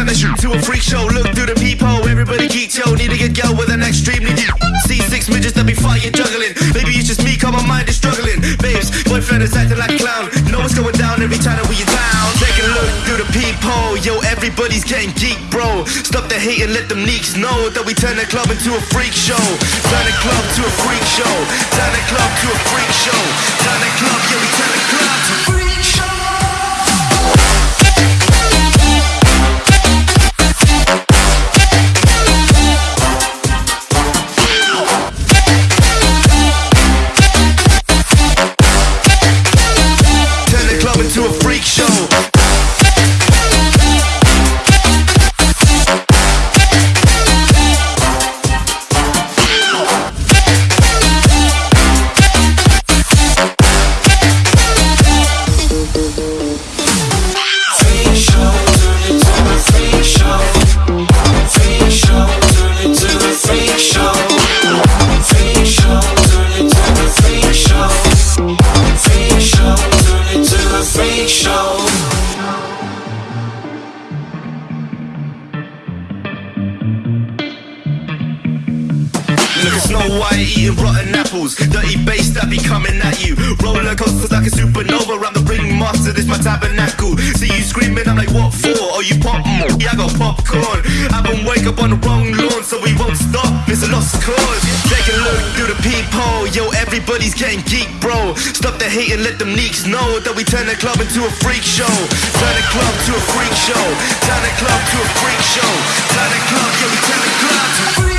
hit the shoot to a freak show. Look through the peephole, everybody geek, yo. Need to get girl with an extremely deep. See six midgets that be fighting, juggling. Maybe it's just me, cause my mind is struggling. Babes, boyfriend is acting like a clown. Know what's going down every time that we are down. Take a look through the peephole, yo. Everybody's getting geek, bro. Stop the hate and let them neeks know that we turn the club into a freak show. Turn the club to a freak show. Turn the club to a freak show. Turn the club, yeah, we turn the club to a freak show. Everybody's getting geek, bro. Stop the hate and let them neeks know that we turn the club into a freak show. Turn the club to a freak show. Turn the club to a freak show. Turn the club, yeah, we turn the club to a freak show.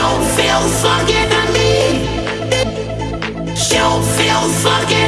Don't feel fucking to me. Don't feel fucking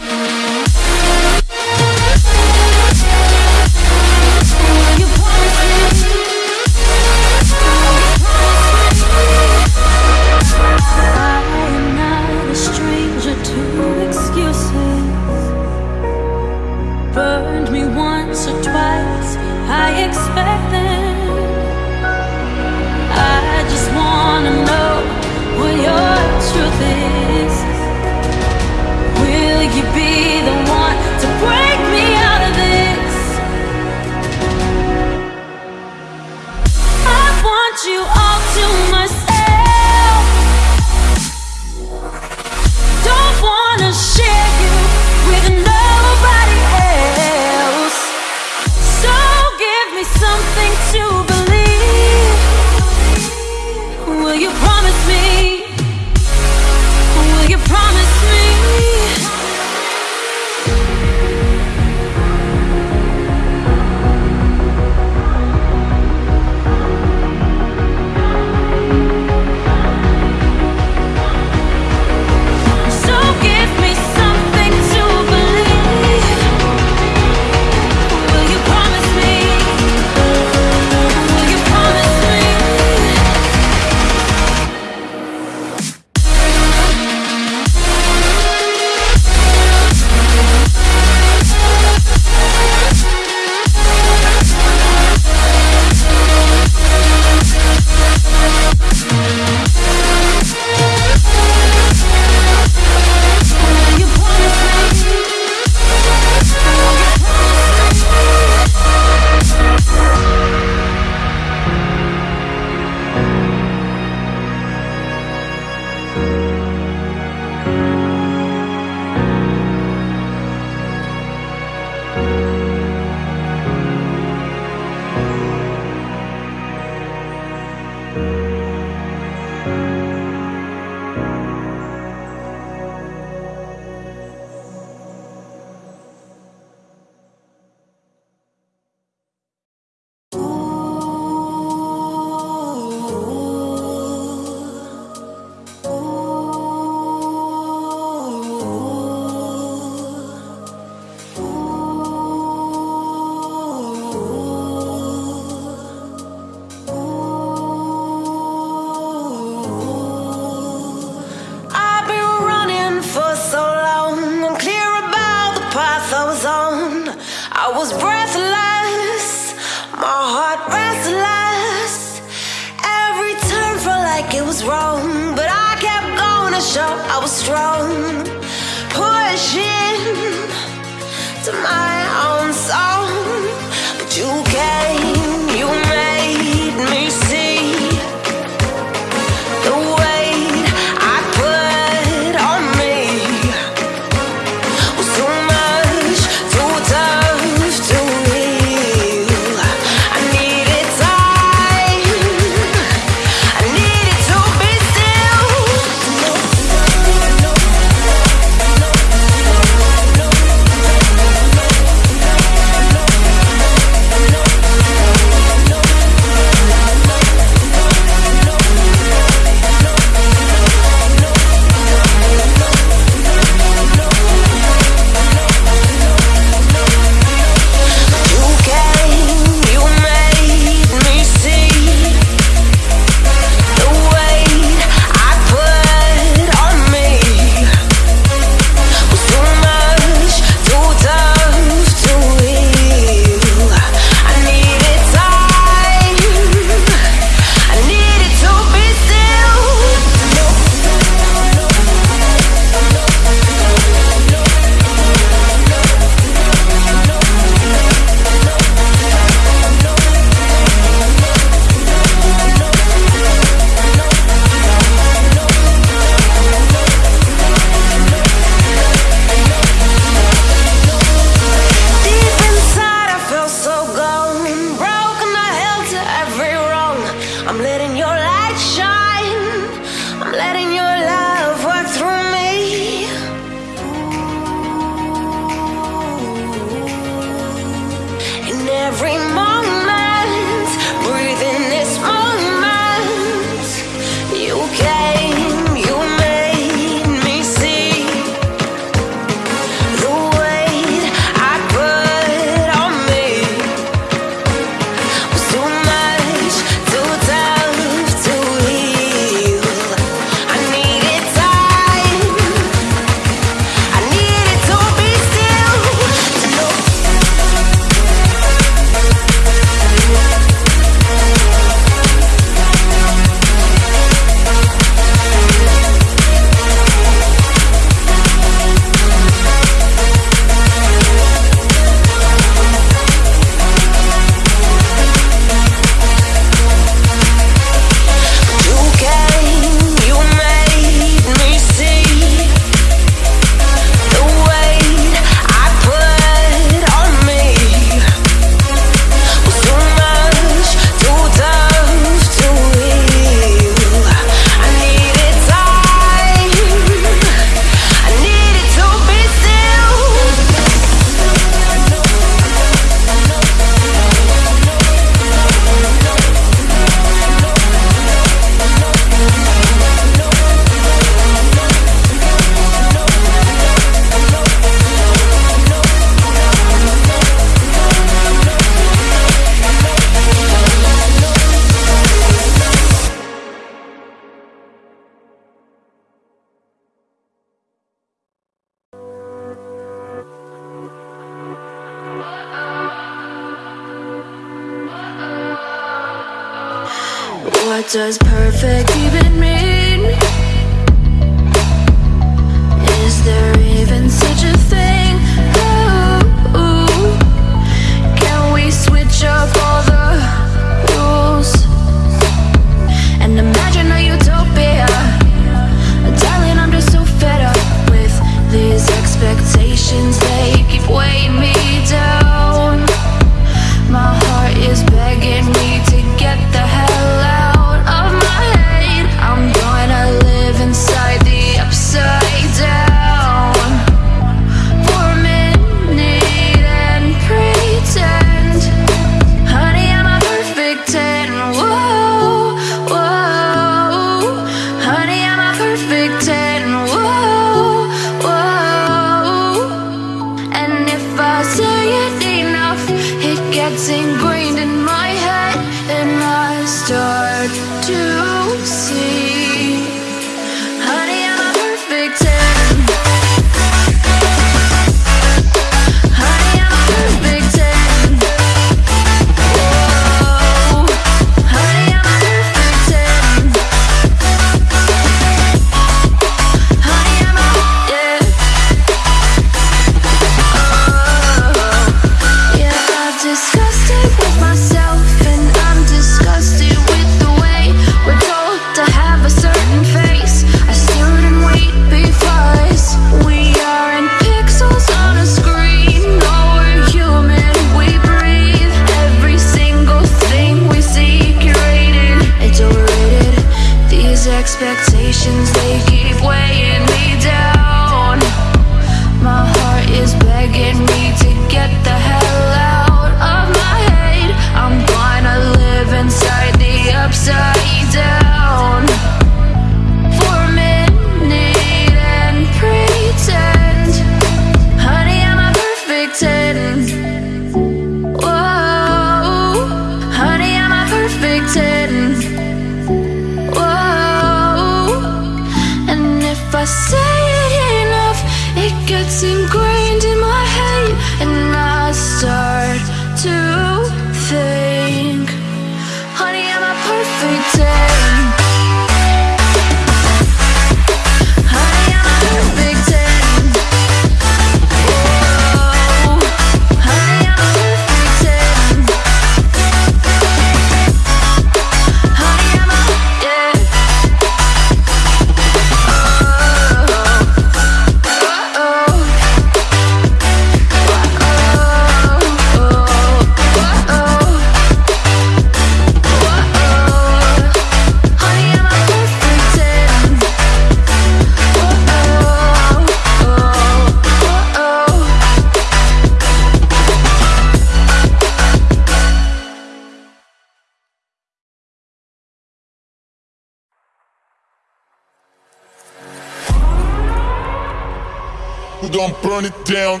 We gon' burn it down.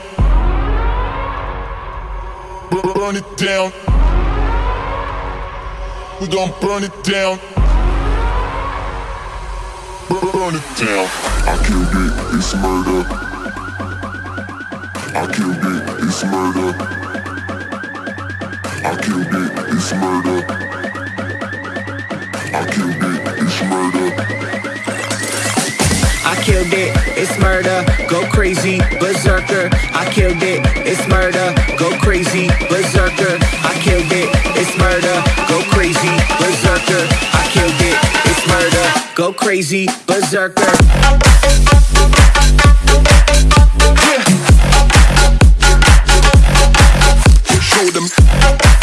Burn it down. We gon' burn it down. Burn it down. I killed it, it's murder. I killed it, it's murder. I killed it, it's murder. I killed it. killed it, it's murder, go crazy, berserker. I killed it, it's murder, go crazy, berserker. I killed it, it's murder, go crazy, berserker. I killed it, it's murder, go crazy, berserker. Yeah. Show them.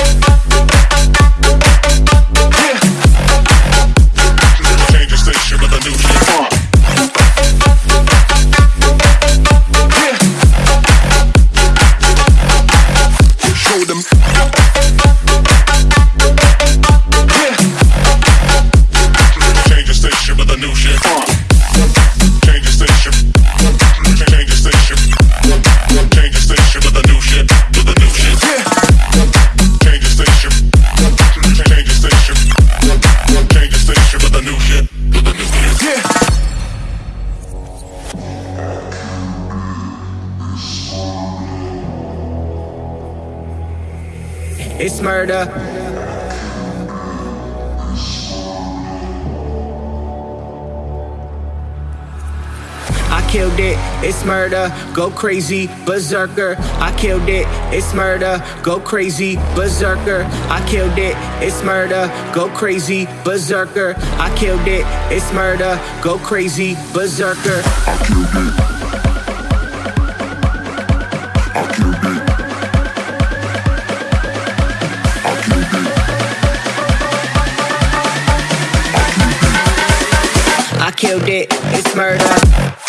go crazy, berserker. I killed it, it's murder, go crazy, berserker. I killed it, it's murder, go crazy, berserker. I killed it, it's murder, go crazy, berserker. I killed it. killed it, it's murder.